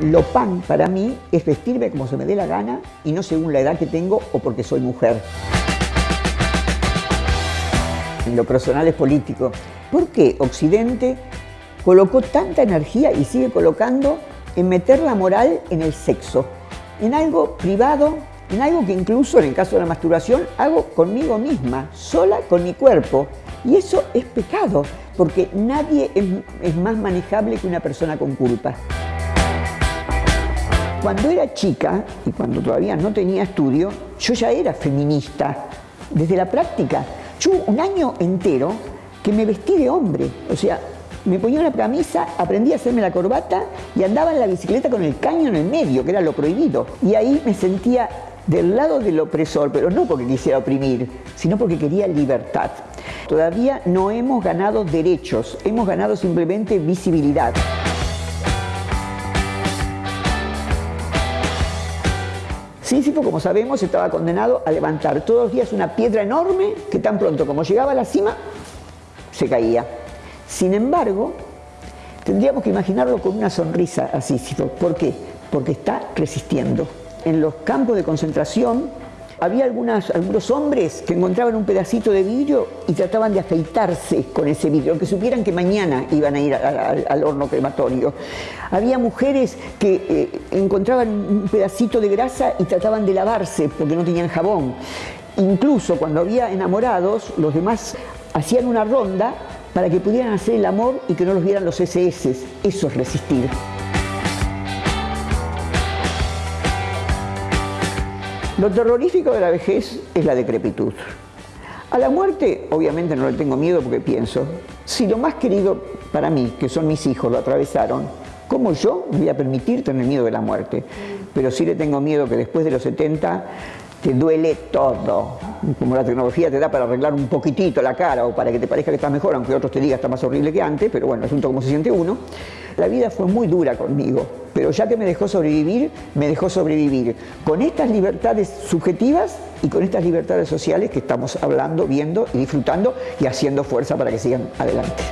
Lo pan para mí es vestirme como se me dé la gana y no según la edad que tengo o porque soy mujer. Lo personal es político. ¿Por qué Occidente colocó tanta energía y sigue colocando en meter la moral en el sexo? En algo privado, en algo que incluso en el caso de la masturbación hago conmigo misma, sola con mi cuerpo. Y eso es pecado, porque nadie es, es más manejable que una persona con culpa. Cuando era chica y cuando todavía no tenía estudio, yo ya era feminista, desde la práctica. Yo un año entero que me vestí de hombre, o sea, me ponía una camisa, aprendí a hacerme la corbata y andaba en la bicicleta con el caño en el medio, que era lo prohibido. Y ahí me sentía del lado del opresor, pero no porque quisiera oprimir, sino porque quería libertad. Todavía no hemos ganado derechos, hemos ganado simplemente visibilidad. Sísifo, como sabemos, estaba condenado a levantar todos los días una piedra enorme que tan pronto como llegaba a la cima, se caía. Sin embargo, tendríamos que imaginarlo con una sonrisa a Sísifo. ¿Por qué? Porque está resistiendo. En los campos de concentración había algunos hombres que encontraban un pedacito de vidrio y trataban de afeitarse con ese vidrio, aunque supieran que mañana iban a ir al, horno crematorio. Había mujeres que eh, encontraban un pedacito de grasa y trataban de lavarse porque no tenían jabón. Incluso cuando había enamorados, los demás hacían una ronda para que pudieran hacer el amor y que no los vieran los SS. Eso es resistir. Lo terrorífico de la vejez es la decrepitud. A la muerte, obviamente no le tengo miedo porque pienso, si lo más querido para mí, que son mis hijos, lo atravesaron, ¿cómo yo voy a permitir tener miedo de la muerte? Pero sí le tengo miedo que después de los 70 te duele todo. Como la tecnología te da para arreglar un poquitito la cara o para que te parezca que estás mejor, aunque otros te digan está más horrible que antes, pero bueno, asunto como se siente uno. La vida fue muy dura conmigo, pero ya que me dejó sobrevivir, me dejó sobrevivir con estas libertades subjetivas y con estas libertades sociales que estamos hablando, viendo y disfrutando y haciendo fuerza para que sigan adelante.